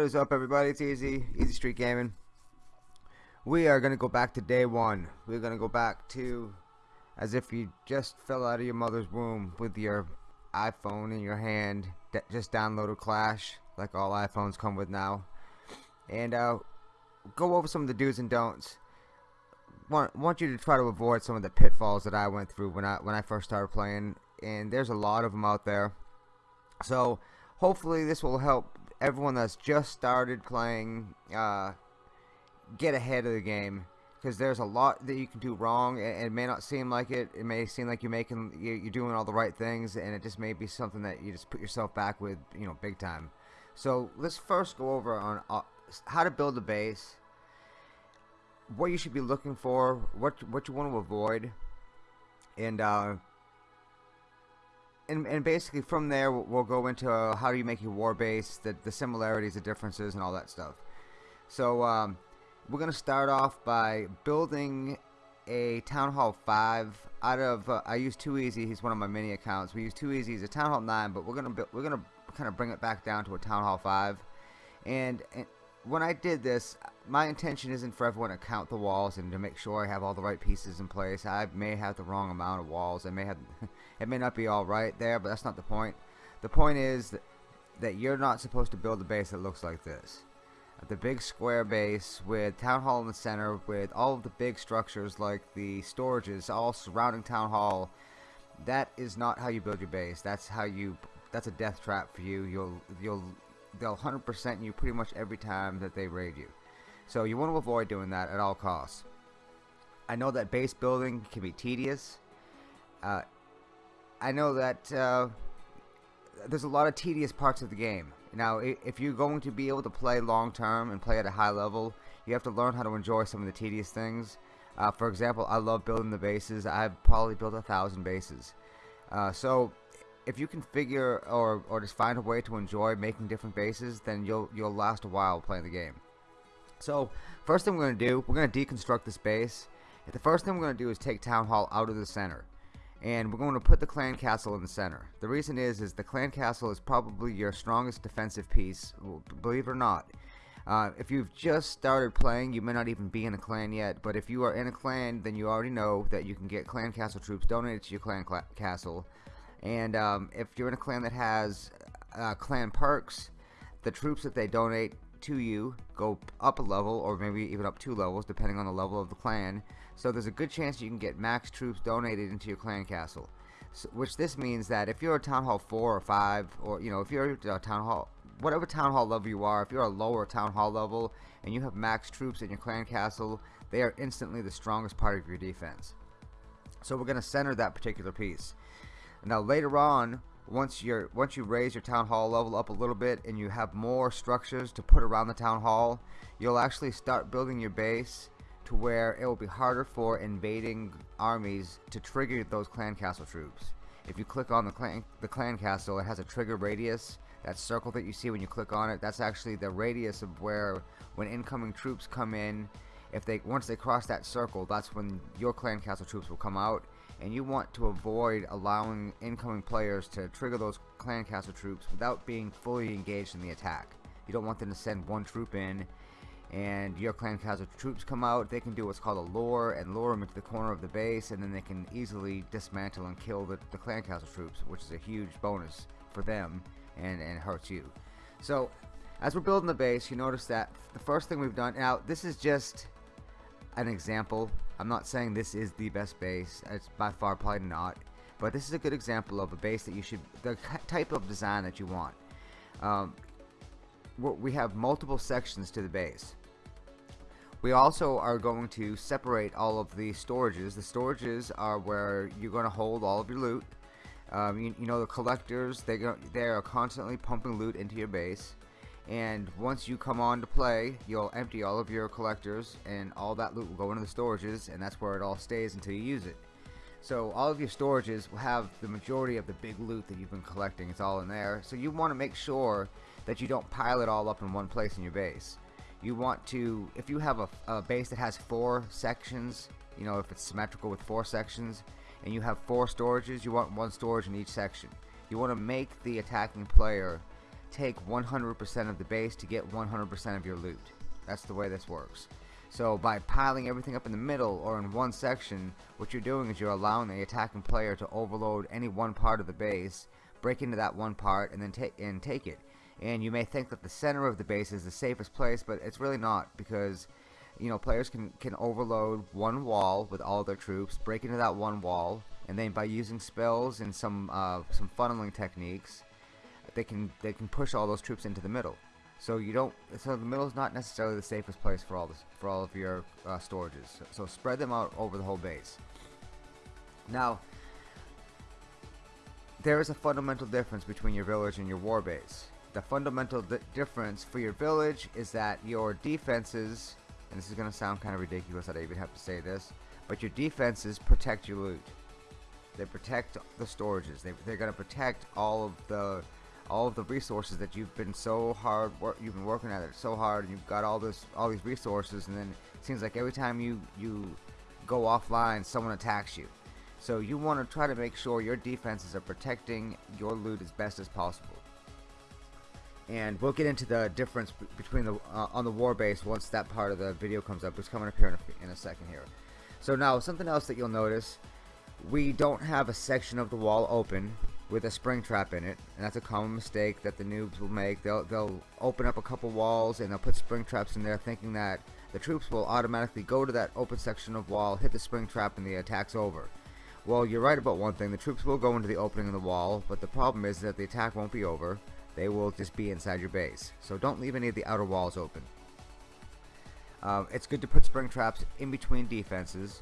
What is up everybody? It's Easy, Easy Street Gaming. We are going to go back to day one. We're going to go back to as if you just fell out of your mother's womb with your iPhone in your hand, just downloaded Clash, like all iPhones come with now. And uh, go over some of the do's and don'ts. Want, want you to try to avoid some of the pitfalls that I went through when I when I first started playing, and there's a lot of them out there. So hopefully this will help everyone that's just started playing uh, get ahead of the game. Because there's a lot that you can do wrong and it may not seem like it. It may seem like you're making you're doing all the right things and it just may be something that you just put yourself back with you know big time. So let's first go over on uh, how to build a base what you should be looking for what what you want to avoid and uh, and, and basically from there we'll go into uh, how do you make your war base, the, the similarities, the differences, and all that stuff. So um, we're going to start off by building a Town Hall 5 out of, uh, I use Too Easy, he's one of my mini accounts. We use Too Easy as a Town Hall 9, but we're going to we're to kind of bring it back down to a Town Hall 5. And, and when I did this, my intention isn't for everyone to count the walls and to make sure I have all the right pieces in place. I may have the wrong amount of walls. I may have, it may not be all right there, but that's not the point. The point is that, that you're not supposed to build a base that looks like this. The big square base with town hall in the center, with all of the big structures like the storages all surrounding town hall. That is not how you build your base. That's how you. That's a death trap for you. You'll you'll they'll 100% you pretty much every time that they raid you. So you want to avoid doing that at all costs. I know that base building can be tedious. Uh, I know that uh, there's a lot of tedious parts of the game. Now, if you're going to be able to play long term and play at a high level, you have to learn how to enjoy some of the tedious things. Uh, for example, I love building the bases. I've probably built a thousand bases. Uh, so if you can figure or, or just find a way to enjoy making different bases, then you'll you'll last a while playing the game. So first thing we're going to do, we're going to deconstruct this base. The first thing we're going to do is take Town Hall out of the center. And we're going to put the clan castle in the center. The reason is, is the clan castle is probably your strongest defensive piece, believe it or not. Uh, if you've just started playing, you may not even be in a clan yet, but if you are in a clan, then you already know that you can get clan castle troops donated to your clan castle and um, if you're in a clan that has uh, clan perks, the troops that they donate to you go up a level or maybe even up two levels depending on the level of the clan. So there's a good chance you can get max troops donated into your clan castle. So, which this means that if you're a town hall 4 or 5 or you know if you're a town hall whatever town hall level you are if you're a lower town hall level and you have max troops in your clan castle they are instantly the strongest part of your defense so we're going to center that particular piece now later on, once you're once you raise your town hall level up a little bit and you have more structures to put around the town hall, you'll actually start building your base to where it will be harder for invading armies to trigger those clan castle troops. If you click on the clan the clan castle, it has a trigger radius. That circle that you see when you click on it, that's actually the radius of where when incoming troops come in, if they once they cross that circle, that's when your clan castle troops will come out and you want to avoid allowing incoming players to trigger those clan castle troops without being fully engaged in the attack. You don't want them to send one troop in and your clan castle troops come out, they can do what's called a lure and lure them into the corner of the base and then they can easily dismantle and kill the, the clan castle troops, which is a huge bonus for them and, and hurts you. So, as we're building the base, you notice that the first thing we've done, now this is just an example. I'm not saying this is the best base. It's by far probably not. But this is a good example of a base that you should, the type of design that you want. Um, we have multiple sections to the base. We also are going to separate all of the storages. The storages are where you're going to hold all of your loot. Um, you, you, know the collectors, they, go, they are constantly pumping loot into your base and once you come on to play you'll empty all of your collectors and all that loot will go into the storages and that's where it all stays until you use it. So all of your storages will have the majority of the big loot that you've been collecting. It's all in there. So you want to make sure that you don't pile it all up in one place in your base. You want to if you have a, a base that has four sections you know if it's symmetrical with four sections and you have four storages you want one storage in each section. You want to make the attacking player take 100% of the base to get 100% of your loot. That's the way this works. So by piling everything up in the middle or in one section, what you're doing is you're allowing the attacking player to overload any one part of the base, break into that one part, and then take and take it. And you may think that the center of the base is the safest place, but it's really not because you know players can can overload one wall with all their troops, break into that one wall, and then by using spells and some uh, some funneling techniques, they can they can push all those troops into the middle. So you don't. So the middle is not necessarily the safest place for all this for all of your uh, storages. So, so spread them out over the whole base. Now, there is a fundamental difference between your village and your war base. The fundamental di difference for your village is that your defenses, and this is going to sound kind of ridiculous that I even have to say this, but your defenses protect your loot. They protect the storages. They, they're going to protect all of the all of the resources that you've been so hard work you've been working at it so hard and you've got all this all these resources and then it seems like every time you you go offline someone attacks you. So you want to try to make sure your defenses are protecting your loot as best as possible. And we'll get into the difference between the uh, on the war base once that part of the video comes up. It's coming up here in a, in a second here. So now something else that you'll notice we don't have a section of the wall open with a spring trap in it and that's a common mistake that the noobs will make. They'll, they'll open up a couple walls and they'll put spring traps in there thinking that the troops will automatically go to that open section of wall hit the spring trap and the attack's over. Well you're right about one thing. The troops will go into the opening of the wall but the problem is that the attack won't be over. They will just be inside your base. So don't leave any of the outer walls open. Uh, it's good to put spring traps in between defenses.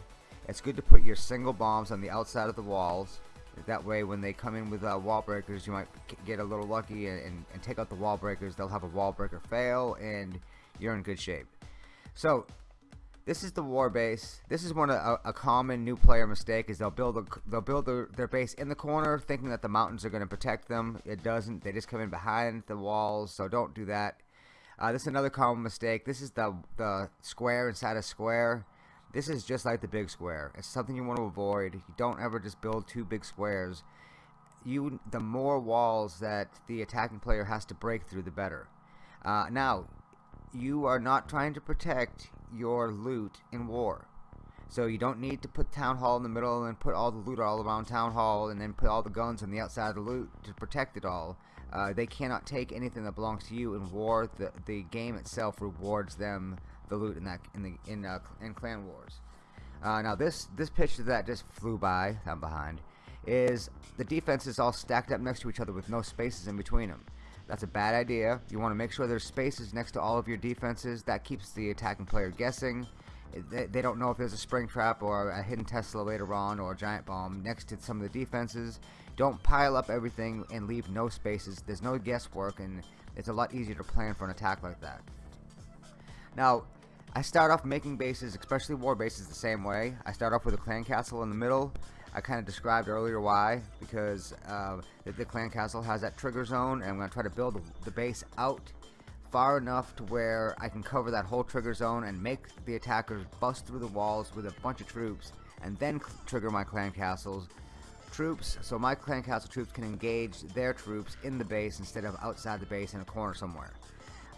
It's good to put your single bombs on the outside of the walls that way, when they come in with uh, wall breakers, you might get a little lucky and, and, and take out the wall breakers. They'll have a wall breaker fail, and you're in good shape. So, this is the war base. This is one of a, a common new player mistake is they'll build a, they'll build their, their base in the corner, thinking that the mountains are going to protect them. It doesn't. They just come in behind the walls. So don't do that. Uh, this is another common mistake. This is the the square inside a square. This is just like the big square. It's something you want to avoid. You don't ever just build two big squares. You, the more walls that the attacking player has to break through, the better. Uh, now, you are not trying to protect your loot in war. So you don't need to put town hall in the middle and put all the loot all around town hall and then put all the guns on the outside of the loot to protect it all. Uh, they cannot take anything that belongs to you in war. The the game itself rewards them the loot in that in the in uh, in Clan Wars. Uh, now this this picture that just flew by, I'm behind, is the defenses all stacked up next to each other with no spaces in between them. That's a bad idea. You want to make sure there's spaces next to all of your defenses. That keeps the attacking player guessing. They, they don't know if there's a spring trap or a hidden Tesla later on or a giant bomb next to some of the defenses. Don't pile up everything and leave no spaces. There's no guesswork and it's a lot easier to plan for an attack like that. Now, I start off making bases, especially war bases, the same way. I start off with a clan castle in the middle. I kind of described earlier why, because uh, the, the, clan castle has that trigger zone, and I'm going to try to build the base out far enough to where I can cover that whole trigger zone and make the attackers bust through the walls with a bunch of troops, and then trigger my clan castles troops so my clan castle troops can engage their troops in the base instead of outside the base in a corner somewhere.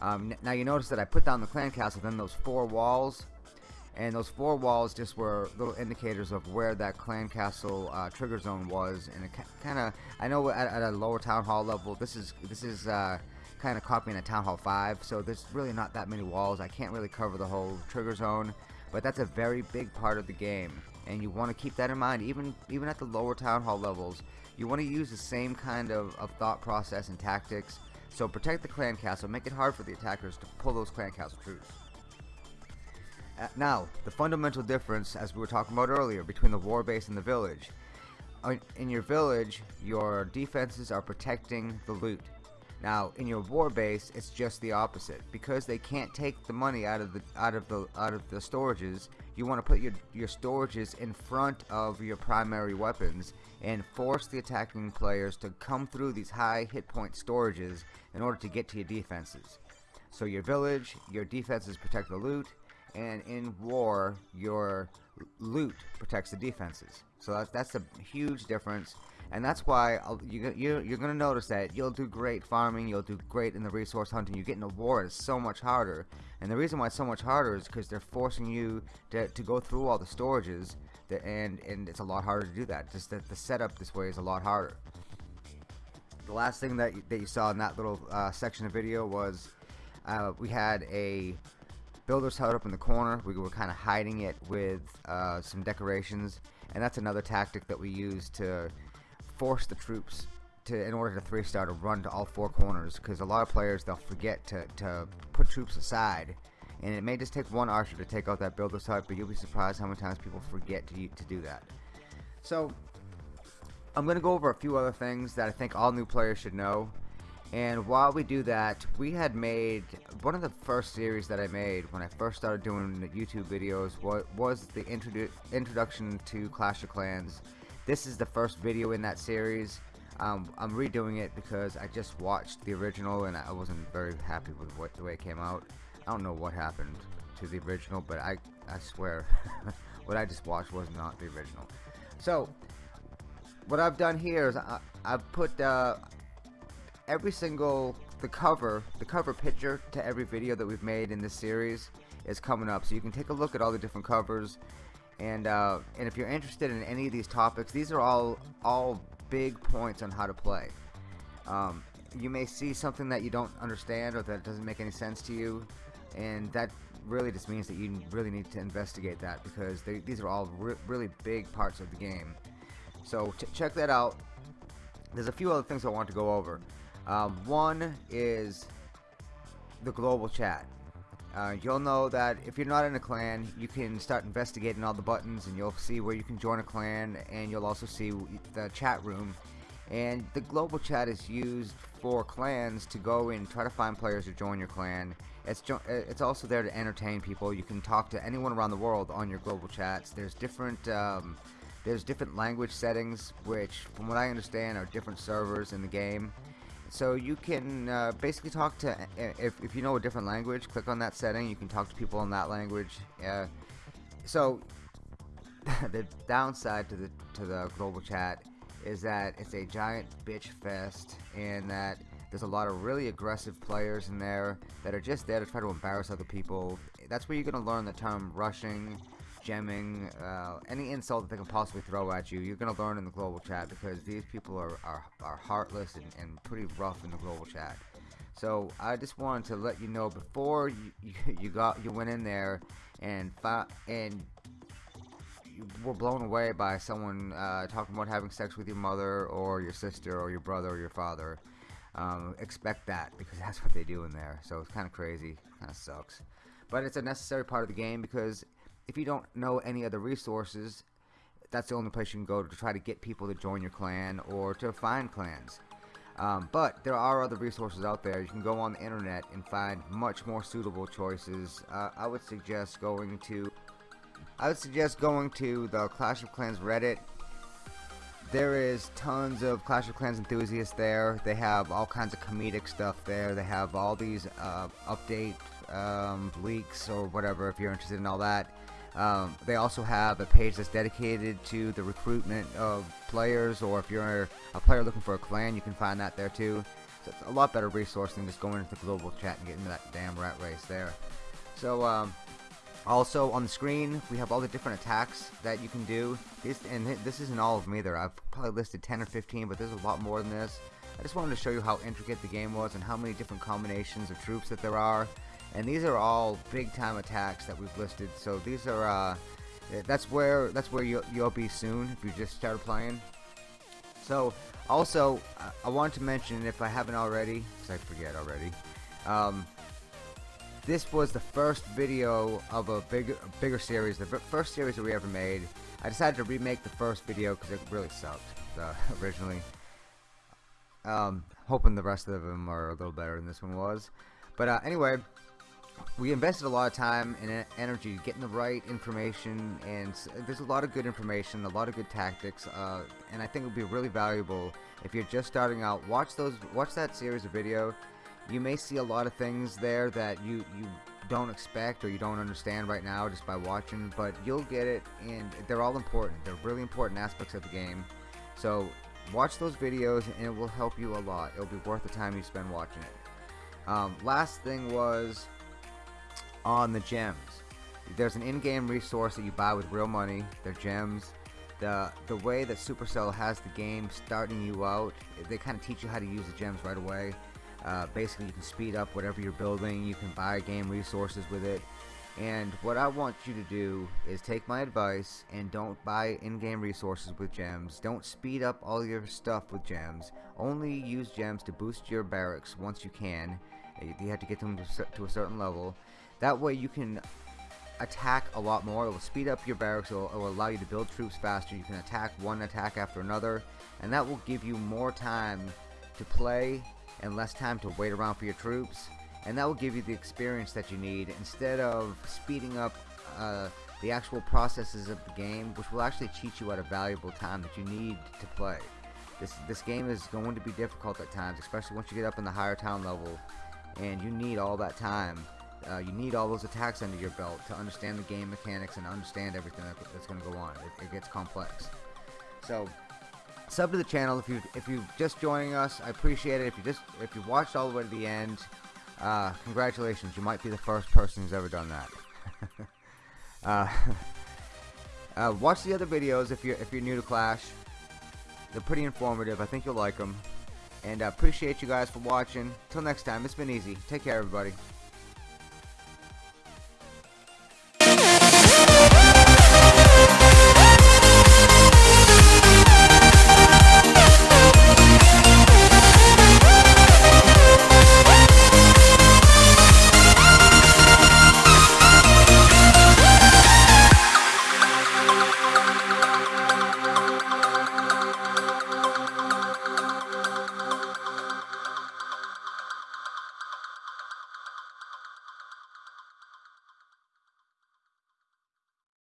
Um, now you notice that I put down the clan castle, then those four walls, and those four walls just were little indicators of where that clan castle uh, trigger zone was, and it kind of, I know at, at, a lower town hall level, this is this is uh, kind of copying a town hall 5, so there's really not that many walls. I can't really cover the whole trigger zone, but that's a very big part of the game, and you want to keep that in mind, even even at the lower town hall levels. You want to use the same kind of, of thought process and tactics so protect the clan castle, make it hard for the attackers to pull those clan castle troops. Uh, now, the fundamental difference, as we were talking about earlier, between the war base and the village. In your village, your defenses are protecting the loot. Now, in your war base, it's just the opposite. Because they can't take the money out of the out of the out of the storages, you want to put your your storages in front of your primary weapons and force the attacking players to come through these high hit point storages in order to get to your defenses. So your village, your defenses protect the loot, and in war, your loot protects the defenses. So that's, that's a huge difference. And that's why I'll- you, you, you're going to notice that you'll do great farming, you'll do great in the resource hunting, you get in a war, it's so much harder. And the reason why it's so much harder is because they're forcing you to, to go through all the storages, that, and, and it's a lot harder to do that. Just that the setup this way is a lot harder. The last thing that that you saw in that little uh, section of video was uh, we had a builder's hut up in the corner. We were kind of hiding it with uh, some decorations, and that's another tactic that we use to force the troops to, in order to three star, to run to all four corners. Because a lot of players they'll forget to, to put troops aside, and it may just take one archer to take out that builder's hut, but you'll be surprised how many times people forget to to do that. So I'm to go over a few other things that I think all new players should know. And while we do that, we had made one of the first series that I made when I first started doing YouTube videos was, was the introdu introduction to Clash of Clans. This is the first video in that series. Um, I'm redoing it because I just watched the original and I wasn't very happy with what the way it came out. I don't know what happened to the original, but I, I swear what I just watched was not the original. So what I've done here is I, I've put uh, every single the cover the cover picture to every video that we've made in this series is coming up so you can take a look at all the different covers and uh, and if you're interested in any of these topics these are all all big points on how to play. Um, you may see something that you don't understand or that doesn't make any sense to you and that really just means that you really need to investigate that because they, these are all re really big parts of the game. So check that out. There's a few other things I want to go over. Um, one is the global chat. Uh, you'll know that if you're not in a clan, you can start investigating all the buttons and you'll see where you can join a clan and you'll also see the chat room. And the global chat is used for clans to go and try to find players to join your clan. It's, it's also there to entertain people. You can talk to anyone around the world on your global chats. There's different um, there's different language settings, which, from what I understand, are different servers in the game. So you can uh, basically talk to, if, if you know a different language, click on that setting, you can talk to people in that language. Uh, so the downside to the to the global chat is that it's a giant bitch fest and that there's a lot of really aggressive players in there that are just there to try to embarrass other people. That's where you're going to learn the term rushing gemming, uh, any insult that they can possibly throw at you, you're going to learn in the global chat because these people are, are, are heartless and, and pretty rough in the global chat. So I just wanted to let you know before you, you, you got you went in there and and you were blown away by someone uh, talking about having sex with your mother or your sister or your brother or your father. Um, expect that because that's what they do in there. So it's kind of crazy, kind of sucks. But it's a necessary part of the game because if you don't know any other resources, that's the only place you can go to try to get people to join your clan or to find clans. Um, but there are other resources out there. You can go on the internet and find much more suitable choices. Uh, I would suggest going to I would suggest going to the Clash of Clans Reddit. There is tons of Clash of Clans enthusiasts there. They have all kinds of comedic stuff there. They have all these uh, update um, leaks or whatever if you're interested in all that. Um, they also have a page that's dedicated to the recruitment of players, or if you're a player looking for a clan, you can find that there too. So it's a lot better resource than just going into the global chat and getting that damn rat race there. So, um, also on the screen, we have all the different attacks that you can do. This, and this isn't all of them either. I've probably listed 10 or 15, but there's a lot more than this. I just wanted to show you how intricate the game was and how many different combinations of troops that there are and these are all big time attacks that we've listed. So these are uh, that's where that's where you'll, you'll be soon if you just start playing. So also I wanted to mention if I haven't already because I forget already um, this was the first video of a bigger bigger series the first series that we ever made. I decided to remake the first video because it really sucked uh, originally. Um, hoping the rest of them are a little better than this one was. But uh, anyway we invested a lot of time and energy getting the right information and there's a lot of good information a lot of good tactics uh, and I think it would be really valuable if you're just starting out watch those watch that series of video you may see a lot of things there that you you don't expect or you don't understand right now just by watching but you'll get it and they're all important they're really important aspects of the game so watch those videos and it will help you a lot. It'll be worth the time you spend watching it. Um, last thing was on the gems. There's an in-game resource that you buy with real money. They're gems. The the way that Supercell has the game starting you out, they kind of teach you how to use the gems right away. Uh, basically, you can speed up whatever you're building. You can buy game resources with it. And what I want you to do is take my advice and don't buy in-game resources with gems. Don't speed up all your stuff with gems. Only use gems to boost your barracks once you can. You have to get them to, a certain level. That way you can attack a lot more. It will speed up your barracks. It will, allow you to build troops faster. You can attack one attack after another. And that will give you more time to play and less time to wait around for your troops and that will give you the experience that you need instead of speeding up uh, the actual processes of the game which will actually teach you at a valuable time that you need to play this this game is going to be difficult at times especially once you get up in the higher town level and you need all that time uh, you need all those attacks under your belt to understand the game mechanics and understand everything that, that's going to go on it, it gets complex so sub to the channel if you if you're just joining us I appreciate it if you just if you watched all the way to the end uh, congratulations, you might be the first person who's ever done that. uh, uh, watch the other videos if you're if you're new to Clash. They're pretty informative. I think you'll like them. And I appreciate you guys for watching. Till next time, it's been easy. Take care, everybody.